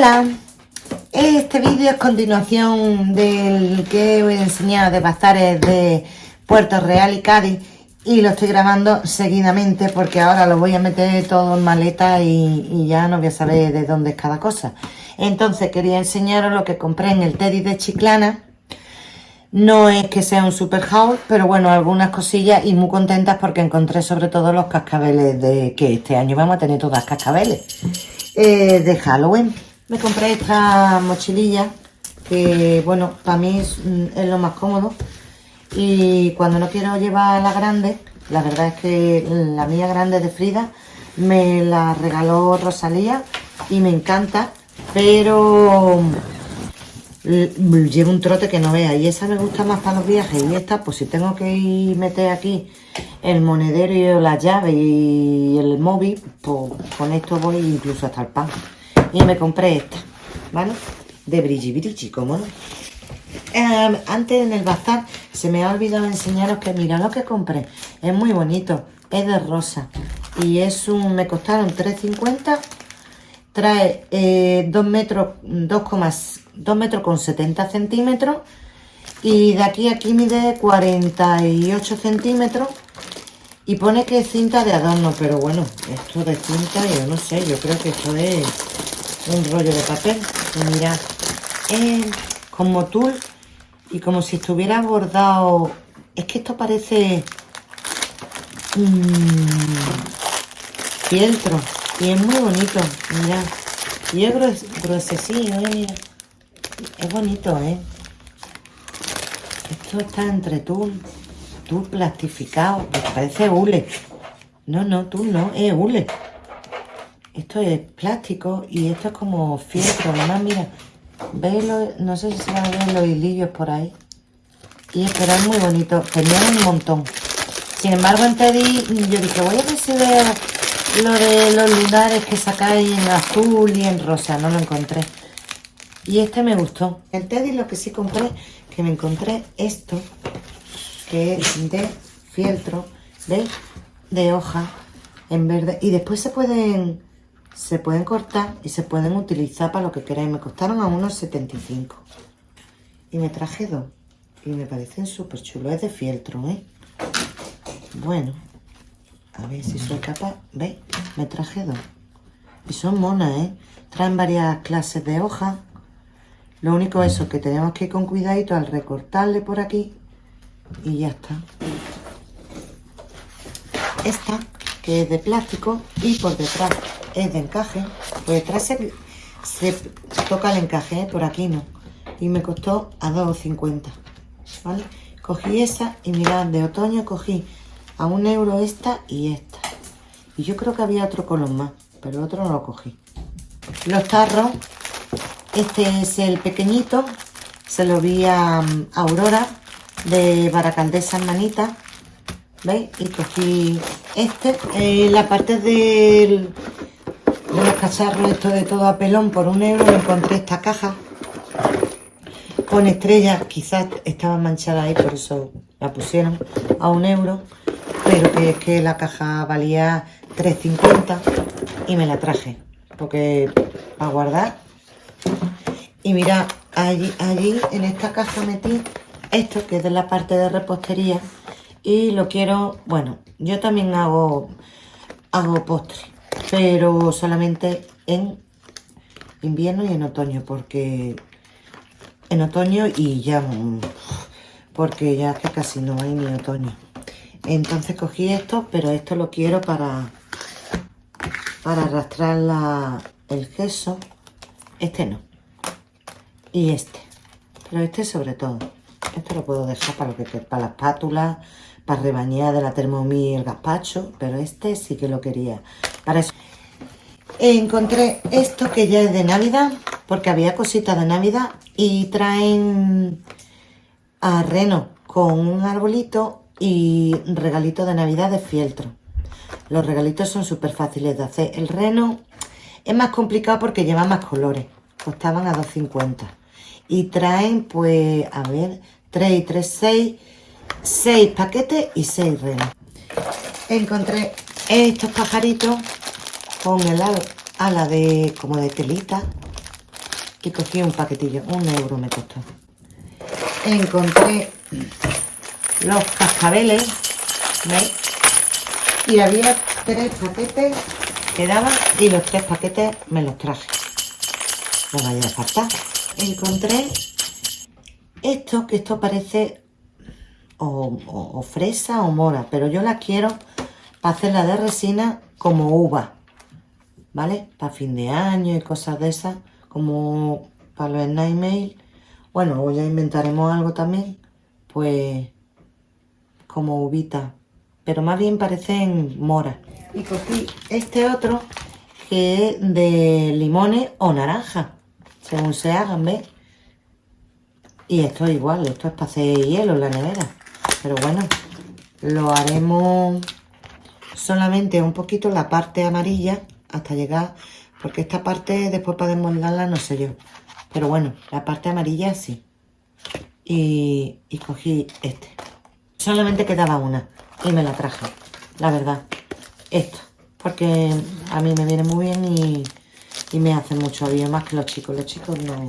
Hola, este vídeo es continuación del que a enseñar de bazares de Puerto Real y Cádiz y lo estoy grabando seguidamente porque ahora lo voy a meter todo en maleta y, ya no voy a saber de dónde es cada cosa. Entonces quería enseñaros lo que compré en el Teddy de Chiclana. No es que sea un super haul, pero bueno, algunas cosillas y muy contentas porque encontré sobre todo los cascabeles de que este año vamos a tener todas cascabeles eh, de Halloween. Me compré esta mochililla que, bueno, para mí mm, es, lo más cómodo. Y cuando no quiero llevar la grande, la verdad es que la mía grande de Frida me la regaló Rosalía y me encanta, pero mm, llevo un trote que no vea y esa me gusta más para los viajes y esta pues si tengo que ir meter aquí el monedero y la llave y el móvil pues con esto voy incluso hasta el pan y me compré esta, ¿vale? De brilli, ¿cómo no? Em, antes en el bazar se me ha olvidado enseñaros que mira lo que compré. Es muy bonito, es de rosa. Y es un, me costaron 3.50. Trae 2 eh, metros, 2, metros con 70 centímetros. Y de aquí a aquí mide 48 centímetros. Y pone que es cinta de adorno, pero bueno, esto de cinta, yo no sé, yo creo que esto es un rollo de papel. Y mirad, es como tul y como si estuviera bordado. Es que esto parece fieltro y es muy bonito. Mirad, y es grues, gruesecillo, ¿eh? Es bonito, ¿eh? Esto está entre tul, tul plastificado, parece hule. No, no, tul no, es hule. Esto es plástico y esto es como fieltro. Además, mira, ¿veis? no sé si se van a ver los hilillos por ahí. Y pero es muy bonito. Tenía un montón. Sin embargo, en Teddy yo dije, voy a ver si veo lo de los lunares que sacáis en azul y en rosa. No lo encontré. Y este me gustó. En Teddy lo que sí compré, que me encontré esto, que es de fieltro, ¿veis? De hoja en verde. Y después se pueden se pueden cortar y se pueden utilizar para lo que queráis. Me costaron a unos 75. Y me traje dos. Y me parecen súper chulos. Es de fieltro, ¿eh? Bueno. A ver si soy capaz. ¿Veis? Me traje dos. Y son monas, ¿eh? Traen varias clases de hojas. Lo único es eso, que tenemos que ir con cuidadito al recortarle por aquí. Y ya está. Esta, es de plástico. Y por detrás es de encaje. Por detrás se, toca el encaje, ¿eh? por aquí no. Y me costó a 2,50. ¿Vale? Cogí esa y mirad, de otoño cogí a un euro esta y esta. Y yo creo que había otro color más, pero otro no lo cogí. Los tarros, este es el pequeñito, se lo vi a, Aurora de Baracaldesa Manita, ¿veis? Y cogí este, eh, la parte del, de los cacharros esto de todo a pelón por un euro encontré esta caja con estrellas quizás estaba manchada ahí por eso la pusieron a un euro pero que es que la caja valía 3.50 y me la traje porque a guardar y mira allí, allí en esta caja metí esto que es de la parte de repostería y lo quiero bueno yo también hago hago postre pero solamente en invierno y en otoño, porque en otoño y ya, porque ya que casi no hay ni otoño. Entonces cogí esto, pero esto lo quiero para, para arrastrar la, el queso. Este no. Y este. Pero este sobre todo. Este lo puedo dejar para, lo que, para la espátula, para rebañar de la Thermomix el gazpacho, pero este sí que lo quería. Para eso encontré esto que ya es de Navidad, porque había cositas de Navidad y traen a reno con un arbolito y regalito de Navidad de fieltro. Los regalitos son súper fáciles de hacer. El reno es más complicado porque lleva más colores. Costaban a 2.50. Y traen, pues, a ver, 3 y 3, 6, 6 paquetes y 6 renos. Encontré estos pajaritos con el ala de como de telita y cogí un paquetillo, un euro me costó. Encontré los cascabeles, ¿veis? Y había tres paquetes que daban y los tres paquetes me los traje. No vaya a faltar. Encontré esto, que esto parece o, fresa o mora, pero yo la quiero para hacerla de resina como uva, ¿vale? Para fin de año y cosas de esas, como para los Nightmail. Bueno, o ya inventaremos algo también, pues como uvita, pero más bien parecen mora. Y cogí este otro que es de limones o naranja, según se hagan, ¿ves? Y esto es igual, esto es para hacer hielo en la nevera. Pero bueno, lo haremos solamente un poquito la parte amarilla hasta llegar, porque esta parte después podemos darla, no sé yo. Pero bueno, la parte amarilla sí. Y, y cogí este. Solamente quedaba una y me la traje, la verdad. Esto, porque a mí me viene muy bien y, y me hace mucho bien, más que los chicos. Los chicos no...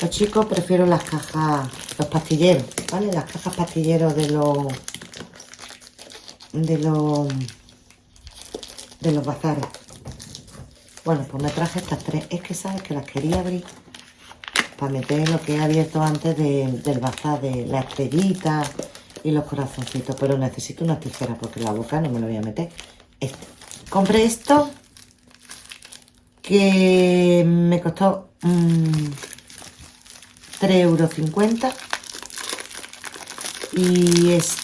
Los chicos prefiero las cajas, los pastilleros, ¿vale? Las cajas pastilleros de los... De los... De los bazares. Bueno, pues me traje estas tres. Es que sabes que las quería abrir para meter lo que he abierto antes del bazar, de la estrellita y los corazoncitos. Pero necesito una tijera porque la boca no me lo voy a meter. Este. Compré esto que me costó... Mmm, 3,50 euros. Y es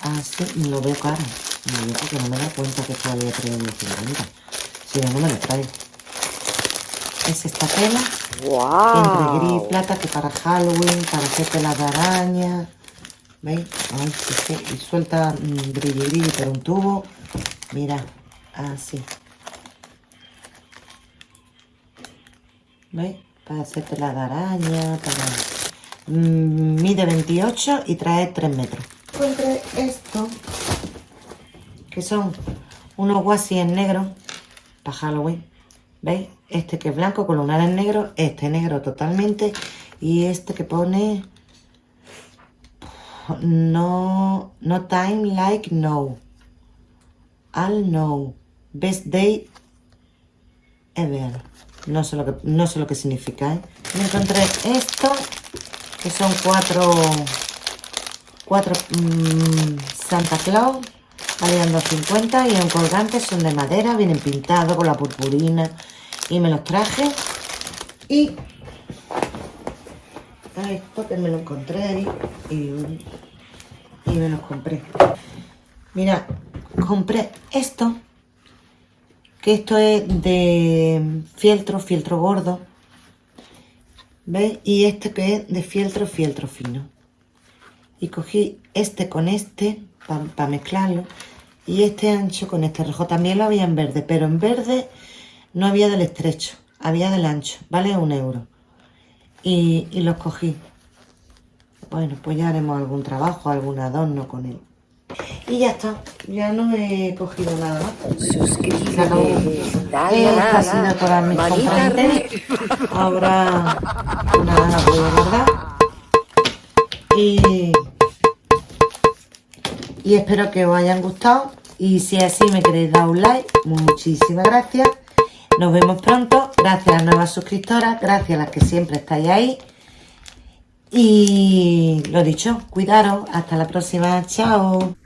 así, lo veo caro. Me veo porque no me da cuenta que todavía 3,50 euros. Si no, no me lo traigo. Es esta tela. Wow. Entre gris y plata, que para Halloween, para hacer telas de araña. ¿Veis? Ay, sí, y suelta mmm, brilli brilli por un tubo. Mira, así. ¿Veis? Para hacerte la araña, para... Mm, mide 28 y trae 3 metros. Encontré esto, que son unos guasis en negro para Halloween. ¿Veis? Este que es blanco con lunar en negro, este negro totalmente y este que pone no, no time like no. I'll know. Best day ever. No sé lo que, no sé lo que significa, ¿eh? Me encontré esto, que son cuatro, cuatro mmm, Santa Claus, valían 2.50 y un colgante, son de madera, vienen pintados con la purpurina y me los traje. Y esto que me lo encontré ahí y, y me los compré. Mira, compré esto esto es de fieltro, fieltro gordo. ¿Veis? Y este que es de fieltro, fieltro fino. Y cogí este con este para mezclarlo. Y este ancho con este rojo. También lo había en verde, pero en verde no había del estrecho. Había del ancho. Vale un euro. Y, y los cogí. Bueno, pues ya haremos algún trabajo, algún adorno con él. Y ya está, ya no he cogido nada más. Suscríbete, dale, Esta ha sido todas mis compras Ahora, nada, la voy a guardar. Y, y espero que os hayan gustado. Y si es así me queréis dar un like, muchísimas gracias. Nos vemos pronto. Gracias a las nuevas suscriptoras, gracias a las que siempre estáis ahí. Y lo dicho, cuidaros. Hasta la próxima. Chao.